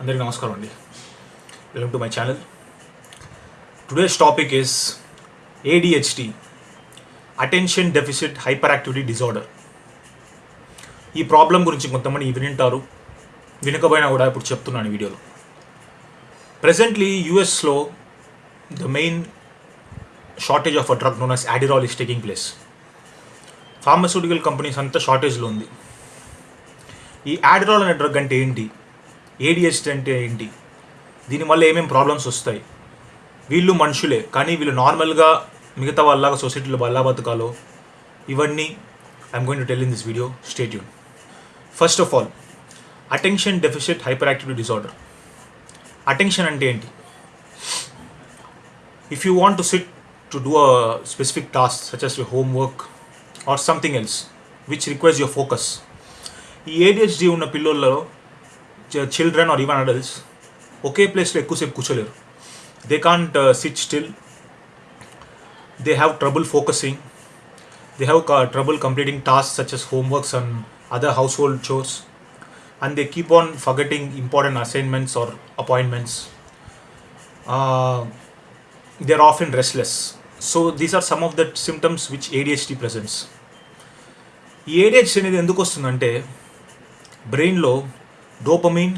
అందరికీ నమస్కారం అండి. Welcome to my channel today's topic is ADHD attention deficit hyperactivity activity డిజార్డర్ ఈ ప్రాబ్లం గురించి కొంతమంది వినింటారు వినకపోయినా కూడా ఇప్పుడు చెప్తున్నాను వీడియోలో. ప్రెసెంట్లీ యూఎస్లో the main shortage of a drug known as Adderall is taking place pharmaceutical companies అంతా షార్టేజ్లో ఉంది. ఈ యాడిరాల్ అనే డ్రగ్ అంటే ఏంటి? ఏడిహెచ్డి అంటే ఏంటి? దీనివల్ల ఏమేమి ప్రాబ్లమ్స్ వస్తాయి? వీళ్ళు మనుషులే కానీ వీళ్ళు నార్మల్గా మిగతా వాళ్ళలాగా సొసైటీలో బల్లా బతకాలో ఇవన్నీ I'm going to tell in this video stay tuned first of all attention deficit hyperactivity disorder attention అంటే ఏంటి? If you want to sit to do specific task such such as your homework or something else which requires your focus ఈ ADHD ఉన్న పిల్లల్లో children are even adults ఒకే ప్లేస్లో ఎక్కువసేపు కూర్చోలేరు they can't sit still they have trouble focusing they have trouble completing task such as homeworks and other household chores and they keep on forgetting important assignments or appointments they are often restless so these are some of that symptoms which ADHD presents ఈ ADHD అనేది ఎందుకు వస్తుందంటే బ్రెయిన్లో dopamine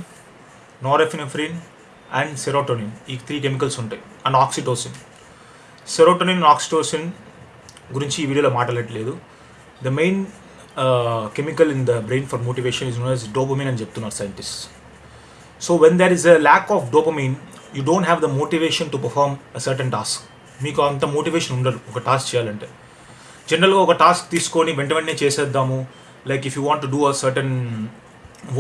norepinephrine and serotonin ఈ three chemicals ఉంటాయి. And oxytocin serotonin oxytocin గురించి ఈ వీడియోలో మాట్లాడట్లేదు. The main chemical in the brain for motivation is known as dopamine అని చెప్తున్నారు scientist so when there is a lack of dopamine you don't have the motivation to perform a certain task మీకు అంత motivation ఉండదు ఒక task చేయాలంటే. జనరల్గా ఒక task తీసుకొని వెంట వెంటనే చేసేద్దాము. Like if you want to do a certain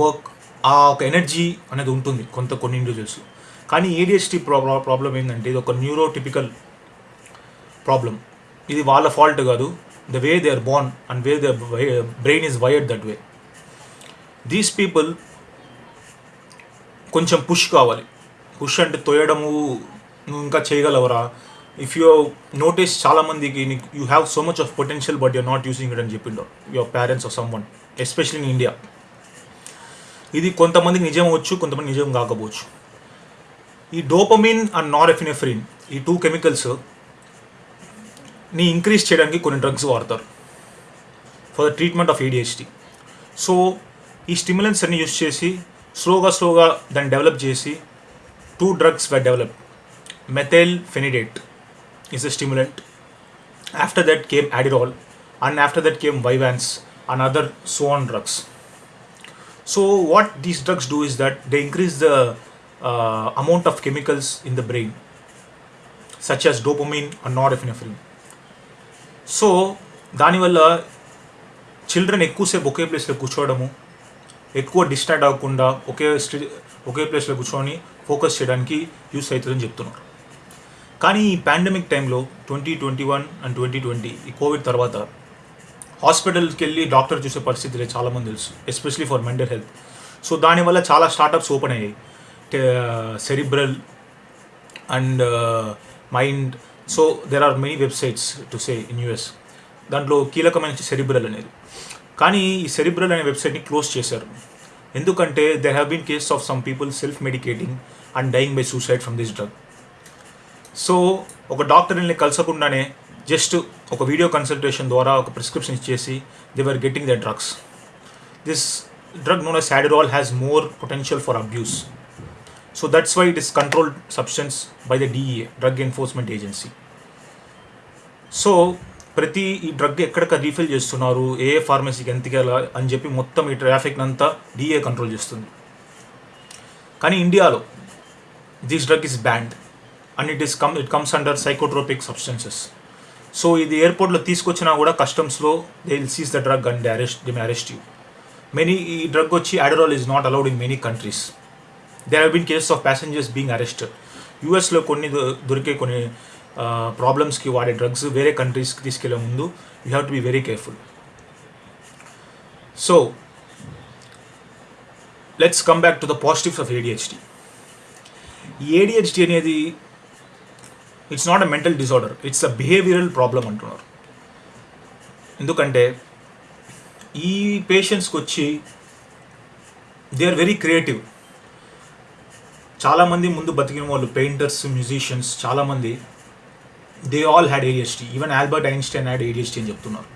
work ఆ ఒక ఎనర్జీ అనేది ఉంటుంది కొంత కొన్ని ఇండివిజువల్స్లో కానీ ఏడిహెచ్డి ప్రాబ్లం ప్రాబ్లం ఏంటంటే ఇది ఒక న్యూరోటిపికల్ ప్రాబ్లం ఇది వాళ్ళ ఫాల్ట్ కాదు. The way they are born and way the brain is wired that way these people కొంచెం పుష్ కావాలి. పుష్ అంటే తోయడము నువ్వు ఇంకా చేయగలవరా? ఇఫ్ యూ నోటీస్ చాలామందికి you have so much of potential but you're not using it అని చెప్పిండో. Your parents of someone especially in India ఇది కొంతమందికి నిజం అవచ్చు కొంతమంది నిజం కాకపోవచ్చు. ఈ డోపమిన్ అండ్ నారెఫినెఫ్రిన్ ఈ టూ కెమికల్స్ని ఇంక్రీజ్ చేయడానికి కొన్ని డ్రగ్స్ వాడతారు for the treatment of ADHD so ఈ స్టిమ్యులెంట్స్ అన్ని యూస్ చేసి స్లోగా స్లోగా దాన్ని డెవలప్ చేసి two drugs were develop methylphenidate is a stimulant after that came Adderall and after that came Vyvanse and other some drugs. So what these drugs do is that they increase the uh, amount of chemicals in the brain, such as dopamine and norepinephrine. So దానివల్ల children ఎక్కువసేపు ఒకే ప్లేస్లో కూర్చోవడము ఎక్కువ distract అవ్వకుండా ఒకే స్టి ఒకే ప్లేస్లో కూర్చొని focus చేయడానికి use అవుతుందని చెప్తున్నారు కానీ ఈ పాండమిక్ టైంలో twenty twenty one and twenty twenty ఈ కోవిడ్ తర్వాత హాస్పిటల్కి వెళ్ళి డాక్టర్ చూసే పరిస్థితి లేదు చాలామంది తెలుసు especially for mental health. So దానివల్ల చాలా స్టార్టప్స్ ఓపెన్ అయ్యాయి. Cerebral and mind. So there are many websites to say in US దాంట్లో కీలకమైన సెరిబ్రల్ అనేది. కానీ ఈ సెరిబ్రల్ అనే వెబ్సైట్ని క్లోజ్ చేశారు. ఎందుకంటే there have been case of some people self medicating and dying by suicide from this drug so ఒక డాక్టర్ని కలిసకుండానే జస్ట్ ఒక వీడియో కన్సల్టేషన్ ద్వారా ఒక ప్రిస్క్రిప్షన్ ఇచ్చేసి they were getting the drugs this drug known as Adderall has more potential for abuse so that's why it is controlled substance by the DEA drug enforcement agency so ప్రతి ఈ drug ఎక్కడక్క refill చేస్తున్నారు ఏ ఫార్మసీకి ఎంతకెలా అని చెప్పి మొత్తం ఈ traffic అంతా DA control చేస్తుంది. కానీ ఇండియాలో this drug is banned and it is come it comes under psychotropic substances so ఇది ఎయిర్పోర్ట్లో తీసుకొచ్చినా కూడా కస్టమ్స్లో they will seize the drug and arrest them arrest you many ఈ డ్రగ్ వచ్చి Adderall is not allowed in many countries there have been cases of passengers being arrested యూఎస్లో కొన్ని దొరికే కొన్ని ప్రాబ్లమ్స్కి వాడే డ్రగ్స్ వేరే కంట్రీస్కి తీసుకెళ్ళే ముందు you have to be very careful so let's come back to the positives of ADHD ఈ ఏడిహెచ్డి అనేది it's not a mental disorder it's a behavioural problem అంటున్నారు. ఎందుకంటే ఈ పేషెంట్స్కి వచ్చి దే ఆర్ వెరీ క్రియేటివ్ చాలామంది ముందు బతికిన వాళ్ళు పెయింటర్స్ మ్యూజిషియన్స్ చాలామంది they all had ADHD even Albert Einstein had ADHD అని చెప్తున్నారు.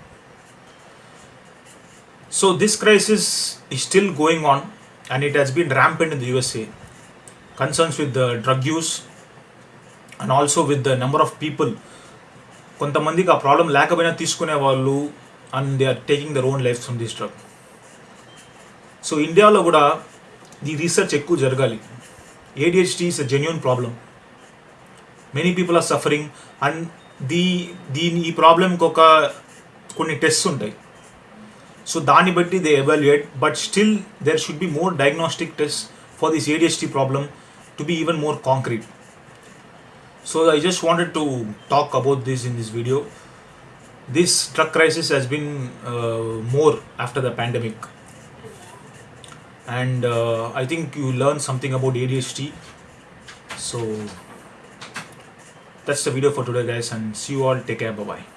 సో దిస్ క్రైసిస్ ఈ still going on and it has been rampant in the USA concerns with the drug use and also with the number of people కొంతమందికి ఆ problem లేకపోయినా తీసుకునే వాళ్ళు and they are taking their own life from this drug so ఇండియాలో కూడా ఈ research ఎక్కువ జరగాలి. ADHD is a genuine problem many people are suffering and దీ దీని ఈ ప్రాబ్లంకి ఒక కొన్ని టెస్ట్స్ ఉంటాయి. సో దాన్ని బట్టి they evaluate but still there should be more diagnostic test for this ADHD problem to be even more concrete so I just wanted to talk about this in this video. This truck crisis has been uh, more after the pandemic. And uh, I think you learn something about ADHD so that's the video for today guys and see you all. Take care. Bye bye